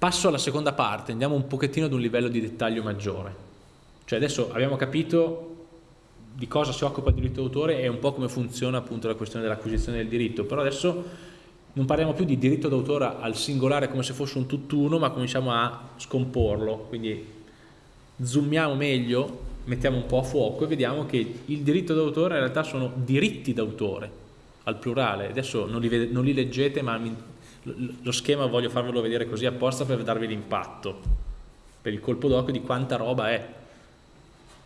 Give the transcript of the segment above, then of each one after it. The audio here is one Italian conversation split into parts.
Passo alla seconda parte, andiamo un pochettino ad un livello di dettaglio maggiore. Cioè adesso abbiamo capito di cosa si occupa il diritto d'autore e un po' come funziona appunto la questione dell'acquisizione del diritto, però adesso non parliamo più di diritto d'autore al singolare come se fosse un tutt'uno, ma cominciamo a scomporlo, quindi zoomiamo meglio, mettiamo un po' a fuoco e vediamo che il diritto d'autore in realtà sono diritti d'autore, al plurale, adesso non li, non li leggete ma mi, lo schema voglio farvelo vedere così apposta per darvi l'impatto, per il colpo d'occhio di quanta roba è.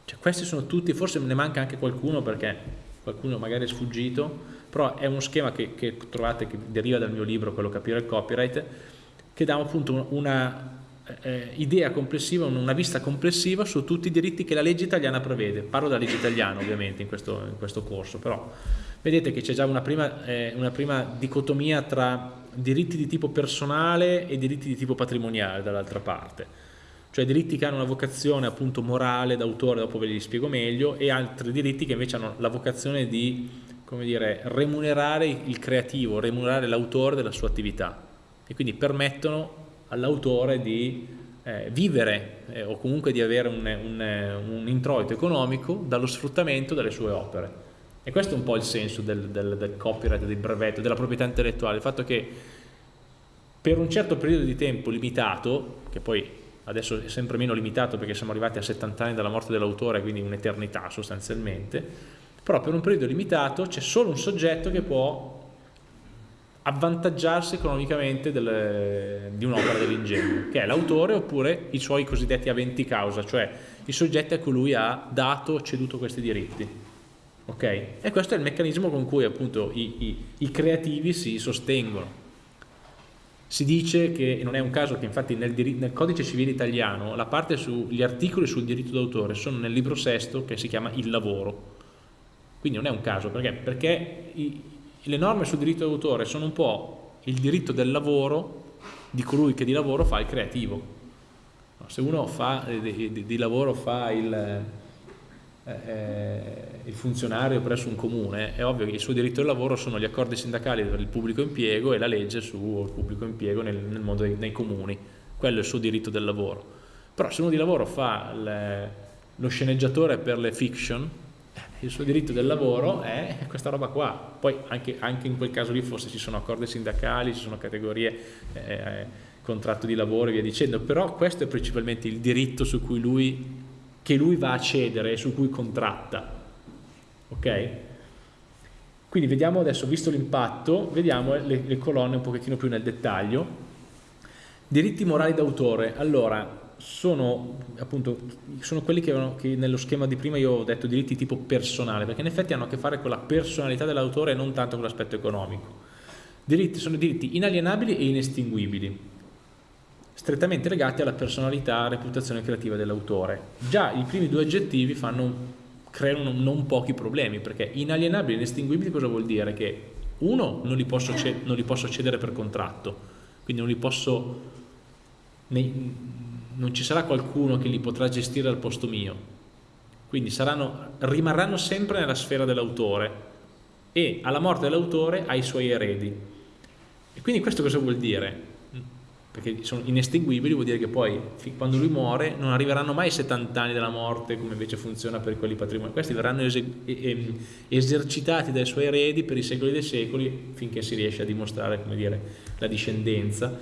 Cioè, questi sono tutti, forse ne manca anche qualcuno perché qualcuno magari è sfuggito, però è uno schema che, che trovate che deriva dal mio libro, quello Capire il copyright, che dà appunto una eh, idea complessiva, una vista complessiva su tutti i diritti che la legge italiana prevede. Parlo della legge italiana ovviamente in questo, in questo corso, però vedete che c'è già una prima, eh, una prima dicotomia tra diritti di tipo personale e diritti di tipo patrimoniale dall'altra parte cioè diritti che hanno una vocazione appunto morale d'autore, dopo ve li spiego meglio, e altri diritti che invece hanno la vocazione di come dire, remunerare il creativo, remunerare l'autore della sua attività e quindi permettono all'autore di eh, vivere eh, o comunque di avere un, un, un, introito economico dallo sfruttamento delle sue opere. E questo è un po' il senso del, del, del copyright, del brevetto, della proprietà intellettuale, il fatto che per un certo periodo di tempo limitato, che poi adesso è sempre meno limitato perché siamo arrivati a 70 anni dalla morte dell'autore, quindi un'eternità sostanzialmente, però per un periodo limitato c'è solo un soggetto che può avvantaggiarsi economicamente del, di un'opera dell'ingegno, che è l'autore oppure i suoi cosiddetti aventi causa, cioè i soggetti a cui lui ha dato o ceduto questi diritti. Okay? E questo è il meccanismo con cui appunto i, i, i creativi si sostengono. Si dice che, e non è un caso che infatti nel, nel codice civile italiano la parte sugli articoli sul diritto d'autore sono nel libro sesto che si chiama il lavoro. Quindi non è un caso, perché? Perché i, le norme sul diritto d'autore sono un po' il diritto del lavoro di colui che di lavoro fa il creativo. Se uno fa, di, di, di lavoro fa il, eh, eh, il funzionario presso un comune, è ovvio che il suo diritto del lavoro sono gli accordi sindacali per il pubblico impiego e la legge sul pubblico impiego nel, nel mondo dei, nei comuni, quello è il suo diritto del lavoro. Però se uno di lavoro fa le, lo sceneggiatore per le fiction, il suo diritto del lavoro è questa roba qua. Poi anche, anche in quel caso lì forse ci sono accordi sindacali, ci sono categorie, eh, contratto di lavoro e via dicendo, però questo è principalmente il diritto su cui lui che lui va a cedere e su cui contratta. Ok? Quindi vediamo adesso, visto l'impatto, vediamo le, le, colonne un pochettino più nel dettaglio. Diritti morali d'autore, allora, sono appunto sono quelli che, avevano, che, nello schema di prima io ho detto diritti tipo personale, perché in effetti hanno a che fare con la personalità dell'autore e non tanto con l'aspetto economico. Diritti sono diritti inalienabili e inestinguibili strettamente legati alla personalità e reputazione creativa dell'autore. Già i primi due aggettivi fanno, creano non pochi problemi, perché inalienabili e inestinguibili cosa vuol dire? Che uno, non li posso, non li posso cedere per contratto, quindi non li posso, non ci sarà qualcuno che li potrà gestire al posto mio, quindi saranno, rimarranno sempre nella sfera dell'autore e alla morte dell'autore ai suoi eredi. E quindi questo cosa vuol dire? Perché sono inestinguibili, vuol dire che poi quando lui muore non arriveranno mai i 70 anni della morte come invece funziona per quelli patrimoniali, questi verranno esercitati dai suoi eredi per i secoli dei secoli finché si riesce a dimostrare dire, la discendenza.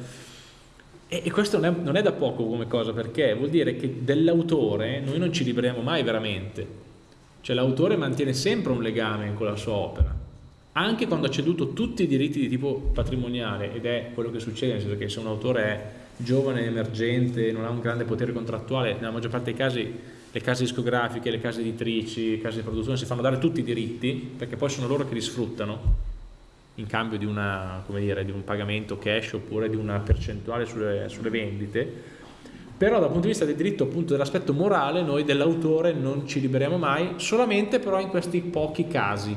E, questo non è, non è da poco come cosa perché vuol dire che dell'autore noi non ci liberiamo mai veramente, cioè l'autore mantiene sempre un legame con la sua opera anche quando ha ceduto tutti i diritti di tipo patrimoniale ed è quello che succede, nel senso che se un autore è giovane, emergente, non ha un grande potere contrattuale, nella maggior parte dei casi le case discografiche, le case editrici, le case di produzione si fanno dare tutti i diritti perché poi sono loro che li sfruttano in cambio di, una, dire, di un pagamento cash oppure di una percentuale sulle, sulle vendite. Però dal punto di vista del diritto appunto dell'aspetto morale noi dell'autore non ci liberiamo mai solamente però in questi pochi casi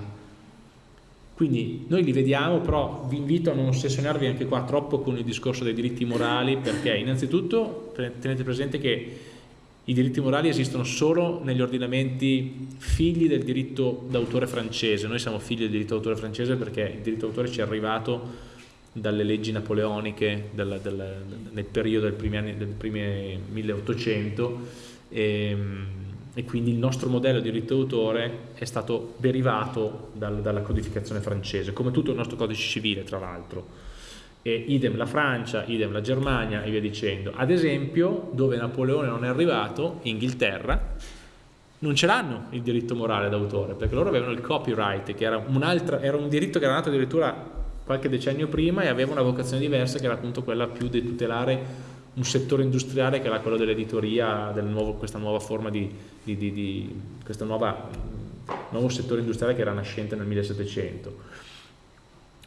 quindi noi li vediamo, però vi invito a non ossessionarvi anche qua troppo con il discorso dei diritti morali, perché innanzitutto tenete presente che i diritti morali esistono solo negli ordinamenti figli del diritto d'autore francese, noi siamo figli del diritto d'autore francese perché il diritto d'autore ci è arrivato dalle leggi napoleoniche del, del, nel periodo del primi, anni, del primi 1800 e, e, quindi il nostro modello di diritto d'autore è stato derivato dal, dalla codificazione francese, come tutto il nostro codice civile tra l'altro. idem la Francia, idem la Germania e via dicendo. Ad esempio, dove Napoleone non è arrivato, Inghilterra, non ce l'hanno il diritto morale d'autore, perché loro avevano il copyright, che era era un diritto che era nato addirittura qualche decennio prima e aveva una vocazione diversa che era appunto quella più di tutelare un settore industriale che era quello dell'editoria, del questa nuova forma di, di, di, di questo nuovo settore industriale che era nascente nel 1700.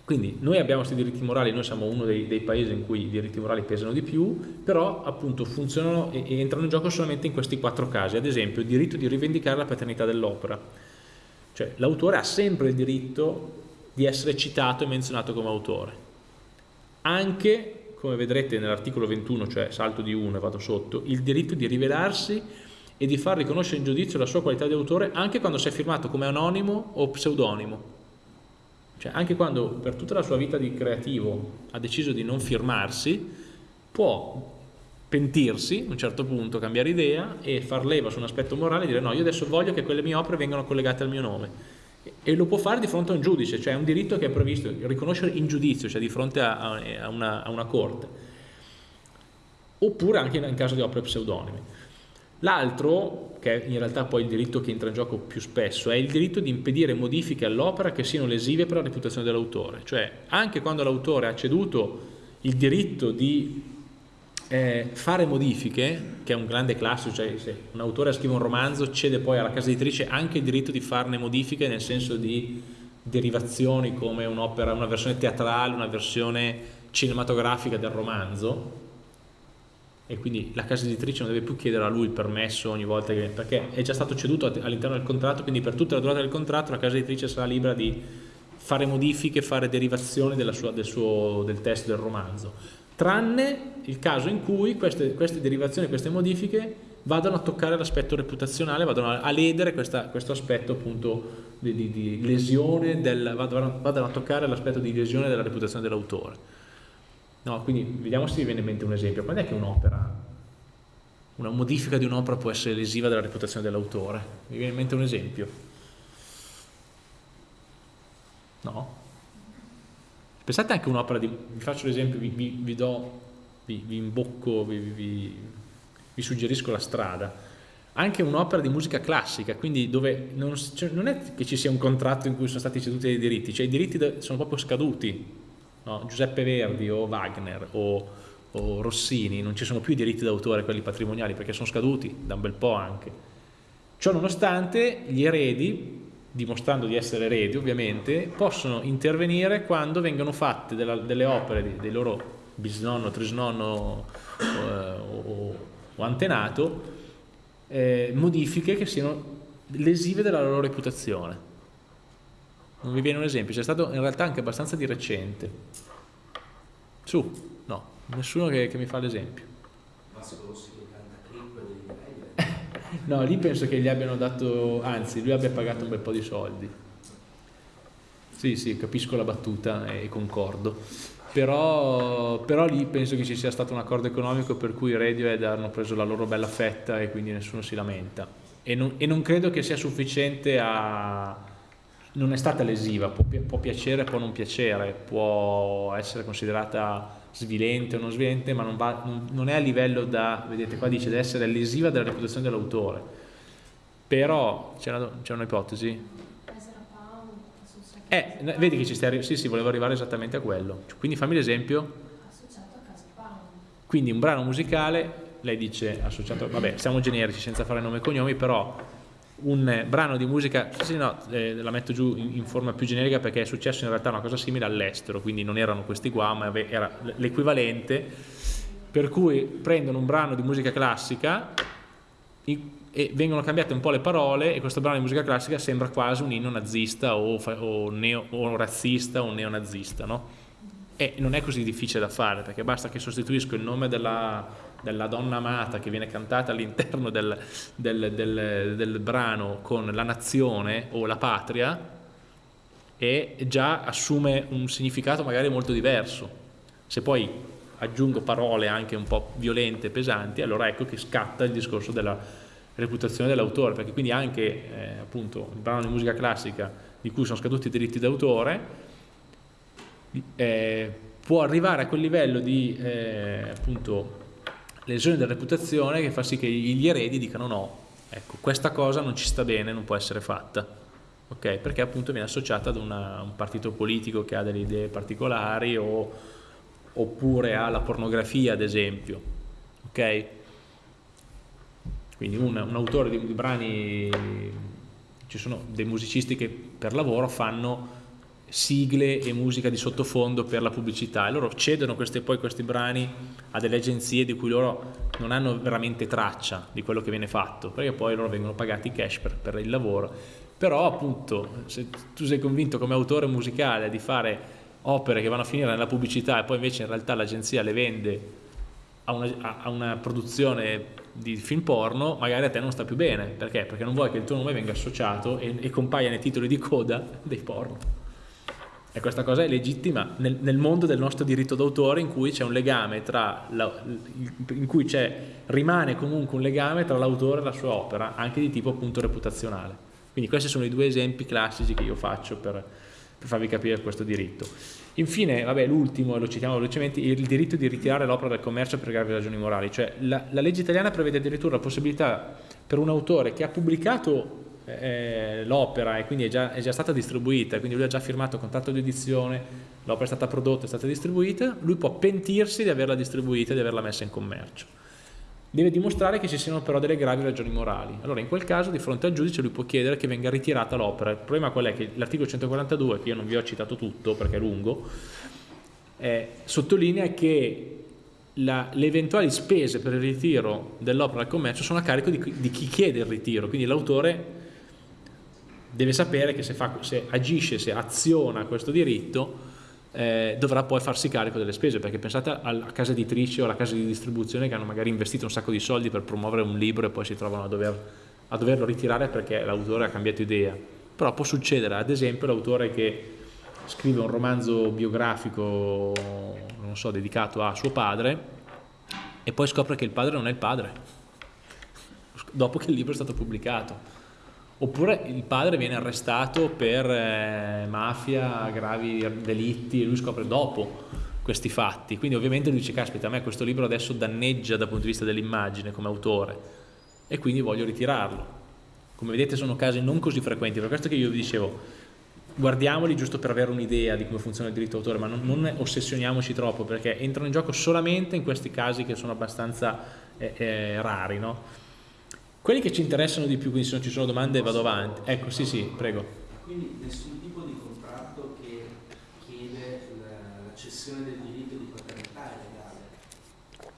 Quindi noi abbiamo questi diritti morali, noi siamo uno dei, dei, paesi in cui i diritti morali pesano di più, però appunto funzionano e, e entrano in gioco solamente in questi quattro casi, ad esempio il diritto di rivendicare la paternità dell'opera, cioè l'autore ha sempre il diritto di essere citato e menzionato come autore. Anche, come vedrete nell'articolo 21, cioè salto di 1 e vado sotto, il diritto di rivelarsi e di far riconoscere in giudizio la sua qualità di autore anche quando si è firmato come anonimo o pseudonimo. Cioè anche quando per tutta la sua vita di creativo ha deciso di non firmarsi, può pentirsi a un certo punto, cambiare idea e far leva su un aspetto morale e dire no, io adesso voglio che quelle mie opere vengano collegate al mio nome e lo può fare di fronte a un giudice, cioè è un diritto che è previsto, riconoscere in giudizio, cioè di fronte a, a, una, a una, corte, oppure anche in, caso di opere pseudonime. L'altro, che è in realtà poi il diritto che entra in gioco più spesso, è il diritto di impedire modifiche all'opera che siano lesive per la reputazione dell'autore, cioè anche quando l'autore ha ceduto il diritto di eh, fare modifiche, che è un grande classico, cioè se un autore scrive un romanzo cede poi alla casa editrice anche il diritto di farne modifiche nel senso di derivazioni come un'opera, una versione teatrale, una versione cinematografica del romanzo. E quindi la casa editrice non deve più chiedere a lui il permesso ogni volta che, perché è già stato ceduto all'interno del contratto, quindi per tutta la durata del contratto la casa editrice sarà libera di fare modifiche, fare derivazioni sua, del, suo, del testo del romanzo tranne il caso in cui queste, queste derivazioni, queste modifiche vadano a toccare l'aspetto reputazionale, vadano a, ledere questa, questo aspetto appunto di, di, di lesione, del, vadano, vadano, a toccare l'aspetto di lesione della reputazione dell'autore. No, quindi vediamo se vi viene in mente un esempio. Quando è che un'opera, una modifica di un'opera può essere lesiva della reputazione dell'autore? Vi viene in mente un esempio? No? Pensate anche un'opera di, vi faccio l'esempio, vi, vi, vi, do, vi, vi imbocco, vi, suggerisco la strada. Anche un'opera di musica classica, quindi dove non, cioè, non, è che ci sia un contratto in cui sono stati ceduti dei diritti, cioè i diritti sono proprio scaduti. No? Giuseppe Verdi o Wagner o, o Rossini, non ci sono più i diritti d'autore, quelli patrimoniali, perché sono scaduti da un bel po' anche. Ciò nonostante gli eredi dimostrando di essere eredi ovviamente, possono intervenire quando vengono fatte della, delle opere di, dei loro bisnonno, trisnonno eh, o, o, antenato, eh, modifiche che siano lesive della loro reputazione. Non vi viene un esempio? C'è stato in realtà anche abbastanza di recente. Su, no, nessuno che, che mi fa l'esempio. No, lì penso che gli abbiano dato, anzi, lui abbia pagato un bel po' di soldi. Sì, sì, capisco la battuta e concordo. Però, però lì penso che ci sia stato un accordo economico per cui Radiohead hanno preso la loro bella fetta e quindi nessuno si lamenta. E non, e non credo che sia sufficiente a... non è stata lesiva, può, può piacere, può non piacere, può essere considerata svilente o non svilente, ma non, va, non, è a livello da, vedete qua dice, di essere lesiva della reputazione dell'autore. Però c'è una, un'ipotesi? Eh, vedi che ci stai sì, sì, volevo arrivare esattamente a quello. Quindi fammi l'esempio. Quindi un brano musicale, lei dice associato, vabbè, siamo generici senza fare nome e cognomi, però un brano di musica, sì, no, eh, la metto giù in, in, forma più generica perché è successo in realtà una cosa simile all'estero, quindi non erano questi qua, ma era l'equivalente, per cui prendono un brano di musica classica e vengono cambiate un po' le parole e questo brano di musica classica sembra quasi un inno nazista o, o, neo, o razzista o neonazista, no? E non è così difficile da fare perché basta che sostituisco il nome della della donna amata che viene cantata all'interno del, del, del, del, brano con la nazione o la patria e già assume un significato magari molto diverso. Se poi aggiungo parole anche un po' violente, pesanti, allora ecco che scatta il discorso della reputazione dell'autore, perché quindi anche eh, appunto il brano di musica classica di cui sono scaduti i diritti d'autore eh, può arrivare a quel livello di eh, appunto lesione della reputazione che fa sì che gli eredi dicano no, ecco, questa cosa non ci sta bene, non può essere fatta, ok? Perché appunto viene associata ad una, un partito politico che ha delle idee particolari o, oppure alla pornografia, ad esempio, ok? Quindi un, un autore di, di brani, ci sono dei musicisti che per lavoro fanno sigle e musica di sottofondo per la pubblicità. E loro cedono questi, poi questi brani a delle agenzie di cui loro non hanno veramente traccia di quello che viene fatto. Perché poi loro vengono pagati cash per, per il lavoro. Però appunto se tu sei convinto come autore musicale di fare opere che vanno a finire nella pubblicità e poi invece in realtà l'agenzia le vende a una, a una produzione di film porno magari a te non sta più bene. Perché? perché non vuoi che il tuo nome venga associato e, e compaia nei titoli di coda dei porno e questa cosa è legittima nel, nel mondo del nostro diritto d'autore in cui c'è un legame tra la, in cui rimane comunque un legame tra l'autore e la sua opera, anche di tipo appunto reputazionale. Quindi questi sono i due esempi classici che io faccio per, per farvi capire questo diritto. Infine, l'ultimo, lo citiamo velocemente, il diritto di ritirare l'opera dal commercio per gravi ragioni morali. Cioè, la, la legge italiana prevede addirittura la possibilità per un autore che ha pubblicato l'opera e quindi è già, è già, stata distribuita, quindi lui ha già firmato il contratto di edizione, l'opera è stata prodotta, è stata distribuita, lui può pentirsi di averla distribuita e di averla messa in commercio. Deve dimostrare che ci siano però delle gravi ragioni morali. Allora in quel caso di fronte al giudice lui può chiedere che venga ritirata l'opera. Il problema qual è? Che l'articolo 142, che io non vi ho citato tutto perché è lungo, eh, sottolinea che le eventuali spese per il ritiro dell'opera al commercio sono a carico di, di chi chiede il ritiro, quindi l'autore deve sapere che se, fa, se agisce, se aziona questo diritto, eh, dovrà poi farsi carico delle spese, perché pensate alla casa editrice o alla casa di distribuzione che hanno magari investito un sacco di soldi per promuovere un libro e poi si trovano a, dover, a doverlo ritirare perché l'autore ha cambiato idea. Però può succedere, ad esempio, l'autore che scrive un romanzo biografico, non so, dedicato a suo padre e poi scopre che il padre non è il padre, dopo che il libro è stato pubblicato Oppure il padre viene arrestato per eh, mafia, gravi delitti e lui scopre dopo questi fatti. Quindi ovviamente lui dice, caspita, a me questo libro adesso danneggia dal punto di vista dell'immagine come autore e quindi voglio ritirarlo. Come vedete sono casi non così frequenti, per questo che io vi dicevo, guardiamoli giusto per avere un'idea di come funziona il diritto d'autore, ma non, non, ossessioniamoci troppo perché entrano in gioco solamente in questi casi che sono abbastanza eh, eh, rari, no? Quelli che ci interessano di più, quindi se non ci sono domande vado avanti. Ecco, sì, sì, prego. Quindi nessun tipo di contratto che chiede la, cessione del diritto di paternità è legale?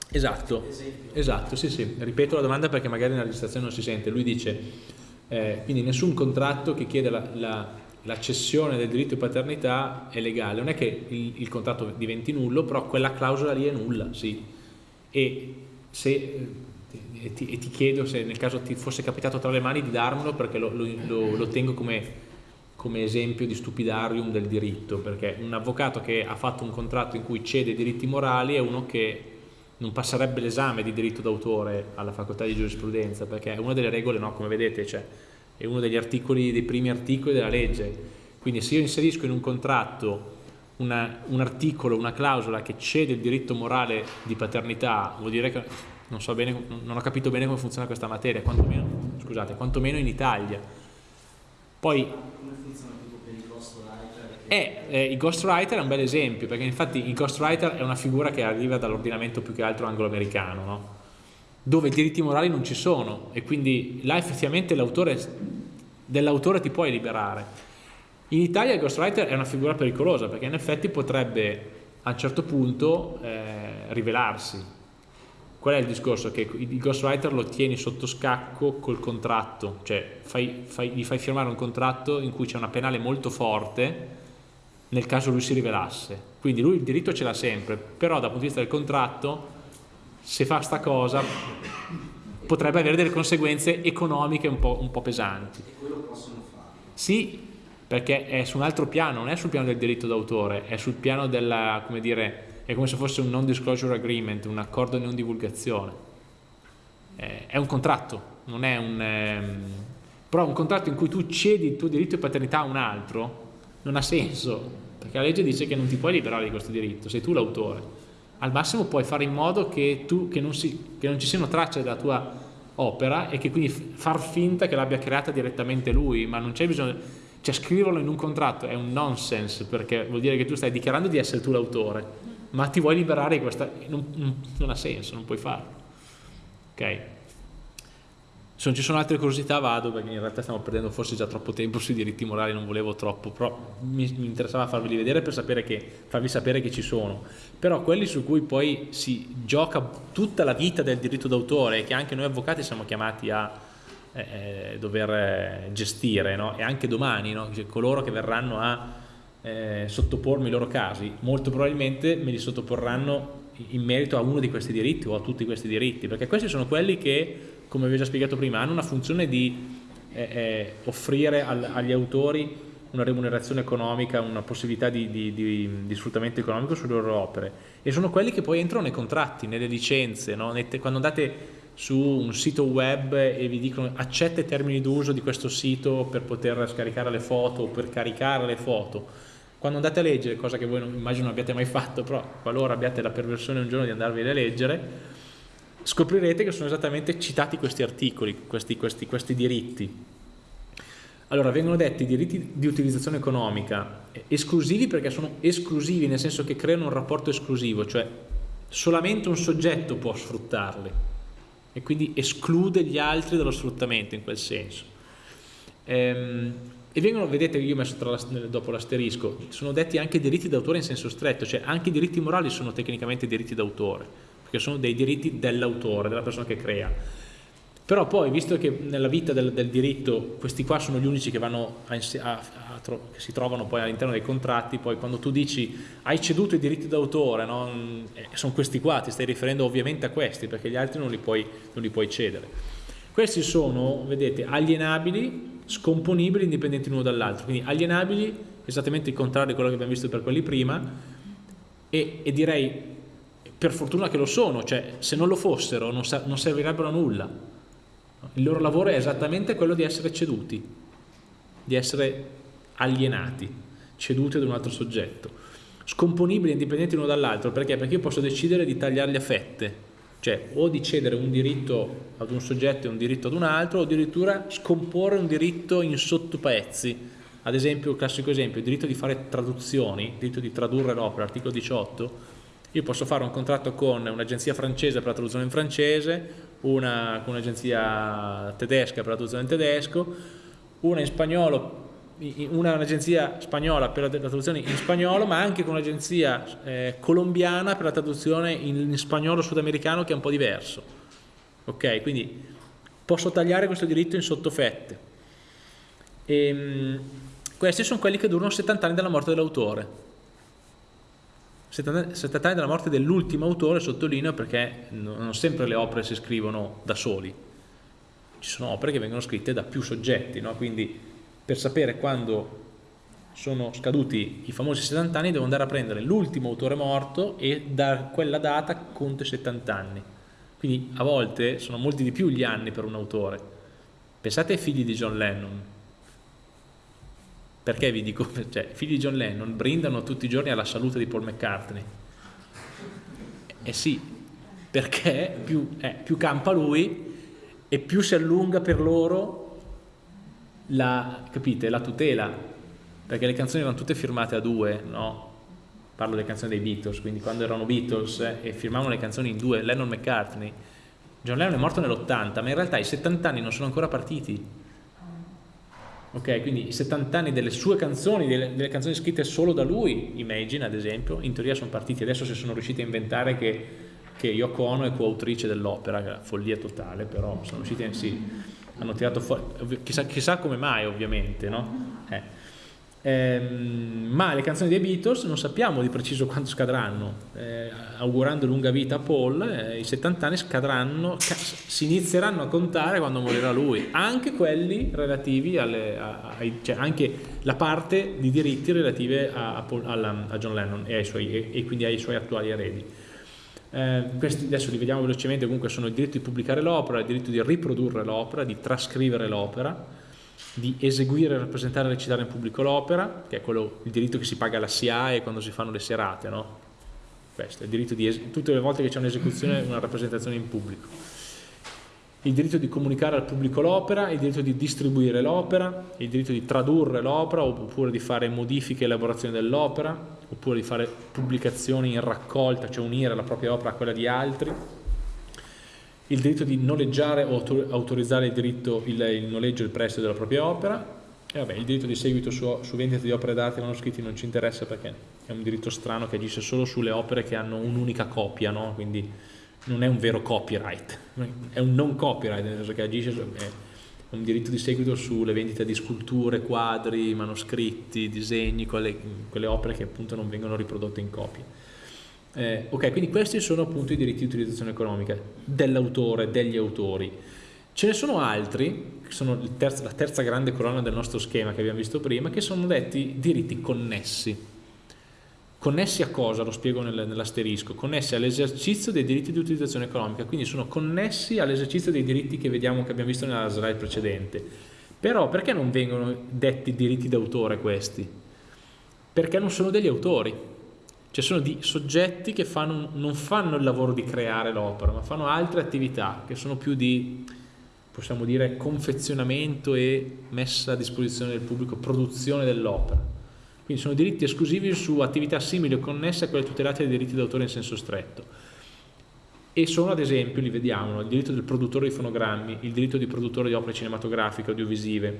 Esatto, esatto, sì, sì. Ripeto la domanda perché magari nella registrazione non si sente. Lui dice, eh, quindi nessun contratto che chiede la, la, la, cessione del diritto di paternità è legale. Non è che il, il contratto diventi nullo, però quella clausola lì è nulla, sì. E se e ti, e ti, chiedo se nel caso ti fosse capitato tra le mani di darmelo perché lo, lo, lo tengo come, come, esempio di stupidarium del diritto, perché un avvocato che ha fatto un contratto in cui cede diritti morali è uno che non passerebbe l'esame di diritto d'autore alla facoltà di giurisprudenza, perché è una delle regole, no, come vedete, cioè, è uno degli articoli, dei primi articoli della legge. Quindi se io inserisco in un contratto una, un articolo, una clausola che cede il diritto morale di paternità, vuol dire che non, so bene, non ho capito bene come funziona questa materia, quantomeno, scusate, quantomeno in Italia. Poi, come funziona tipo per i ghostwriter? Eh, eh, il ghostwriter è un bel esempio, perché infatti il ghostwriter è una figura che arriva dall'ordinamento più che altro anglo-americano, no? dove i diritti morali non ci sono e quindi là effettivamente dell'autore ti puoi liberare. In Italia il ghostwriter è una figura pericolosa perché in effetti potrebbe a un certo punto eh, rivelarsi Qual è il discorso? Che il ghostwriter lo tieni sotto scacco col contratto, cioè fai, fai, gli fai firmare un contratto in cui c'è una penale molto forte nel caso lui si rivelasse. Quindi lui il diritto ce l'ha sempre, però dal punto di vista del contratto, se fa sta cosa, potrebbe avere delle conseguenze economiche un po', un po pesanti. E quello possono fare? Sì, perché è su un altro piano, non è sul piano del diritto d'autore, è sul piano della, come dire, è come se fosse un non disclosure agreement, un accordo di non divulgazione. È un contratto, non è un... Ehm, però un contratto in cui tu cedi il tuo diritto di paternità a un altro non ha senso, perché la legge dice che non ti puoi liberare di questo diritto, sei tu l'autore. Al massimo puoi fare in modo che, tu, che, non, si, che non ci siano tracce della tua opera e che quindi far finta che l'abbia creata direttamente lui, ma non c'è bisogno cioè scriverlo in un contratto è un nonsense perché vuol dire che tu stai dichiarando di essere tu l'autore, ma ti vuoi liberare di questa... Non, non, ha senso, non puoi farlo. Ok? Se non ci sono altre curiosità vado perché in realtà stiamo perdendo forse già troppo tempo sui diritti morali, non volevo troppo, però mi, mi interessava farveli vedere per sapere che, farvi sapere che ci sono. Però quelli su cui poi si gioca tutta la vita del diritto d'autore che anche noi avvocati siamo chiamati a eh, dover eh, gestire no? e anche domani no? cioè, coloro che verranno a eh, sottopormi i loro casi molto probabilmente me li sottoporranno in merito a uno di questi diritti o a tutti questi diritti perché questi sono quelli che come vi ho già spiegato prima hanno una funzione di eh, eh offrire al, agli autori una remunerazione economica, una possibilità di, di, di, di, sfruttamento economico sulle loro opere e sono quelli che poi entrano nei contratti, nelle licenze, no? quando andate su un sito web e vi dicono accetta i termini d'uso di questo sito per poter scaricare le foto o per caricare le foto. Quando andate a leggere, cosa che voi non, immagino non abbiate mai fatto, però qualora abbiate la perversione un giorno di andarvi a leggere, scoprirete che sono esattamente citati questi articoli, questi, questi, questi diritti. Allora, vengono detti diritti di utilizzazione economica esclusivi perché sono esclusivi, nel senso che creano un rapporto esclusivo, cioè solamente un soggetto può sfruttarli e quindi esclude gli altri dallo sfruttamento in quel senso. Ehm, e vengono, vedete io ho messo la, dopo l'asterisco, sono detti anche diritti d'autore in senso stretto, cioè anche i diritti morali sono tecnicamente diritti d'autore, perché sono dei diritti dell'autore, della persona che crea però poi, visto che nella vita del, del diritto questi qua sono gli unici che, a, a, a, che si trovano poi all'interno dei contratti, poi quando tu dici hai ceduto i diritti d'autore, no? eh, sono questi qua, ti stai riferendo ovviamente a questi, perché gli altri non li puoi, non li puoi cedere. Questi sono, vedete, alienabili, scomponibili, indipendenti l'uno dall'altro, quindi alienabili, esattamente il contrario di quello che abbiamo visto per quelli prima, e, e direi per fortuna che lo sono, cioè se non lo fossero non, non servirebbero a nulla, il loro lavoro è esattamente quello di essere ceduti, di essere alienati, ceduti ad un altro soggetto. Scomponibili e indipendenti l'uno dall'altro, perché? Perché io posso decidere di tagliarli a fette, cioè o di cedere un diritto ad un soggetto e un diritto ad un altro, o addirittura scomporre un diritto in sottopezzi. Ad esempio, il classico esempio, il diritto di fare traduzioni, il diritto di tradurre l'opera, articolo 18, io posso fare un contratto con un'agenzia francese per la traduzione in francese, una con un'agenzia tedesca per la traduzione in tedesco, una in spagnolo un'agenzia spagnola per la traduzione in spagnolo, ma anche con un'agenzia eh, colombiana per la traduzione in, in, spagnolo sudamericano che è un po' diverso. Ok, quindi posso tagliare questo diritto in sottofette. E, ehm, questi sono quelli che durano 70 anni dalla morte dell'autore. 70 anni dalla morte dell'ultimo autore, sottolineo perché non sempre le opere si scrivono da soli, ci sono opere che vengono scritte da più soggetti, no? quindi per sapere quando sono scaduti i famosi 70 anni devo andare a prendere l'ultimo autore morto e da quella data conto i 70 anni. Quindi a volte sono molti di più gli anni per un autore. Pensate ai figli di John Lennon, perché vi dico, cioè, i figli di John Lennon brindano tutti i giorni alla salute di Paul McCartney. Eh sì, perché più, eh, più campa lui e più si allunga per loro la, capite, la tutela, perché le canzoni erano tutte firmate a due, no? Parlo delle canzoni dei Beatles, quindi quando erano Beatles e firmavano le canzoni in due, Lennon McCartney, John Lennon è morto nell'80, ma in realtà i 70 anni non sono ancora partiti ok? Quindi i 70 anni delle sue canzoni, delle, delle, canzoni scritte solo da lui, Imagine ad esempio, in teoria sono partiti, adesso si sono riusciti a inventare che, che Yoko Ono è coautrice dell'opera, follia totale, però sono riusciti in sì, hanno tirato fuori, chissà, chissà come mai ovviamente, no? Eh. Ehm, ma le canzoni dei Beatles non sappiamo di preciso quando scadranno. Eh, augurando lunga vita a Paul, eh, i 70 anni scadranno, ca si inizieranno a contare quando morirà lui, anche quelli relativi alle, a, a, cioè anche la parte di diritti relative a, a, a John Lennon e, suoi, e, e, quindi ai suoi attuali eredi. Eh, questi adesso li vediamo velocemente, comunque sono il diritto di pubblicare l'opera, il diritto di riprodurre l'opera, di trascrivere l'opera, di eseguire, rappresentare e recitare in pubblico l'opera, che è quello, il diritto che si paga alla SIAE quando si fanno le serate, no? Questo, il diritto di tutte le volte che c'è un'esecuzione, una rappresentazione in pubblico. Il diritto di comunicare al pubblico l'opera, il diritto di distribuire l'opera, il diritto di tradurre l'opera oppure di fare modifiche e elaborazioni dell'opera, oppure di fare pubblicazioni in raccolta, cioè unire la propria opera a quella di altri, il diritto di noleggiare o autorizzare il, diritto, il, il noleggio e il prestito della propria opera e vabbè, il diritto di seguito su, su vendita di opere d'arte manoscritti non ci interessa perché è un diritto strano che agisce solo sulle opere che hanno un'unica copia, no? quindi non è un vero copyright, è un non copyright, nel senso che agisce è un diritto di seguito sulle vendite di sculture, quadri, manoscritti, disegni, quelle, quelle opere che appunto non vengono riprodotte in copia. Eh, ok, quindi questi sono appunto i diritti di utilizzazione economica dell'autore, degli autori. Ce ne sono altri, che sono terzo, la terza grande colonna del nostro schema che abbiamo visto prima, che sono detti diritti connessi. Connessi a cosa? Lo spiego nel, nell'asterisco. Connessi all'esercizio dei diritti di utilizzazione economica, quindi sono connessi all'esercizio dei diritti che vediamo che abbiamo visto nella slide precedente. Però perché non vengono detti diritti d'autore questi? Perché non sono degli autori cioè sono di soggetti che fanno, non fanno il lavoro di creare l'opera, ma fanno altre attività che sono più di, possiamo dire, confezionamento e messa a disposizione del pubblico, produzione dell'opera. Quindi sono diritti esclusivi su attività simili o connesse a quelle tutelate dai diritti d'autore in senso stretto. E sono ad esempio, li vediamo, il diritto del produttore di fonogrammi, il diritto di produttore di opere cinematografiche, audiovisive,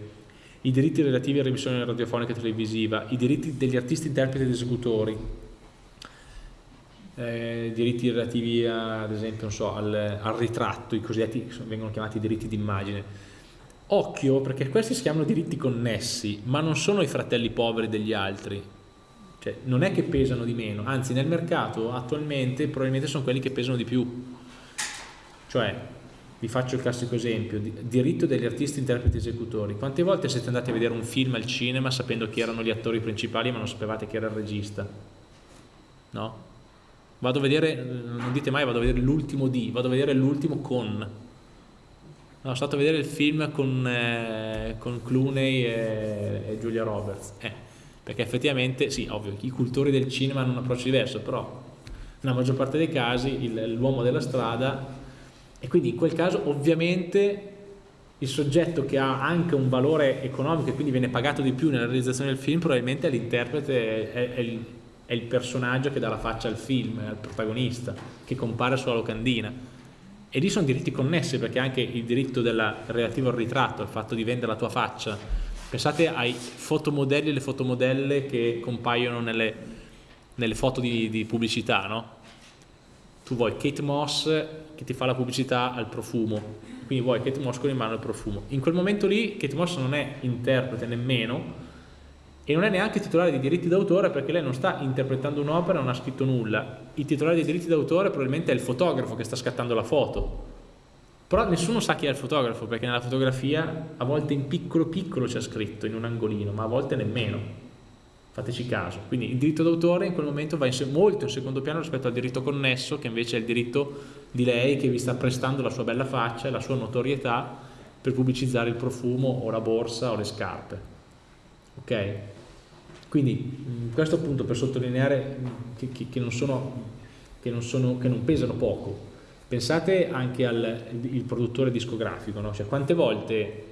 i diritti relativi alla remissione radiofonica e televisiva, i diritti degli artisti, interpreti ed esecutori, eh, diritti relativi a, ad esempio so, al, al, ritratto, i cosiddetti vengono chiamati diritti d'immagine. Occhio perché questi si chiamano diritti connessi, ma non sono i fratelli poveri degli altri, cioè, non è che pesano di meno, anzi nel mercato attualmente probabilmente sono quelli che pesano di più. Cioè, vi faccio il classico esempio, diritto degli artisti, interpreti, esecutori. Quante volte siete andati a vedere un film al cinema sapendo chi erano gli attori principali ma non sapevate chi era il regista? No? Vado a vedere, non dite mai vado a vedere l'ultimo di, vado a vedere l'ultimo con. No, sono stato a vedere il film con, eh, con Clooney e, e, Julia Roberts. Eh, perché effettivamente, sì, ovvio, i cultori del cinema hanno un approccio diverso, però nella maggior parte dei casi l'uomo della strada e quindi in quel caso ovviamente il soggetto che ha anche un valore economico e quindi viene pagato di più nella realizzazione del film probabilmente l'interprete, è, è è il personaggio che dà la faccia al film, al protagonista, che compare sulla locandina. E lì sono diritti connessi perché anche il diritto della, relativo al ritratto, il fatto di vendere la tua faccia. Pensate ai fotomodelli e le fotomodelle che compaiono nelle, nelle foto di, di pubblicità, no? Tu vuoi Kate Moss che ti fa la pubblicità al profumo, quindi vuoi Kate Moss con in mano il profumo. In quel momento lì Kate Moss non è interprete nemmeno, e non è neanche titolare di diritti d'autore perché lei non sta interpretando un'opera, non ha scritto nulla. Il titolare dei diritti d'autore probabilmente è il fotografo che sta scattando la foto. Però nessuno sa chi è il fotografo perché nella fotografia a volte in piccolo piccolo c'è scritto in un angolino, ma a volte nemmeno. Fateci caso. Quindi il diritto d'autore in quel momento va in molto in secondo piano rispetto al diritto connesso, che invece è il diritto di lei che vi sta prestando la sua bella faccia e la sua notorietà per pubblicizzare il profumo o la borsa o le scarpe ok? Quindi questo appunto per sottolineare che, che, che, non, sono, che non, sono, non, pesano poco. Pensate anche al produttore discografico, no? cioè, quante volte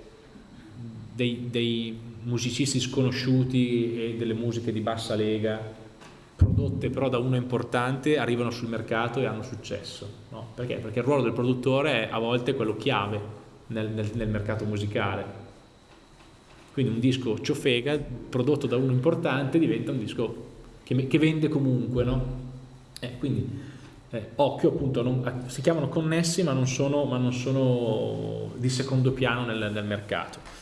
dei, dei musicisti sconosciuti e delle musiche di bassa lega prodotte però da uno importante arrivano sul mercato e hanno successo. No? Perché? Perché il ruolo del produttore è a volte quello chiave nel, nel, nel mercato musicale. Quindi un disco ciofega prodotto da uno importante diventa un disco che, che vende comunque, no? Eh, quindi eh, occhio appunto, non, si chiamano connessi ma non sono, ma non sono di secondo piano nel, nel mercato.